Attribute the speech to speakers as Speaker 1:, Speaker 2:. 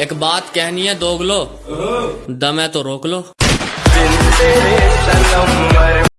Speaker 1: एक बात कहनी है दोगलो। दम है तो रोक लो।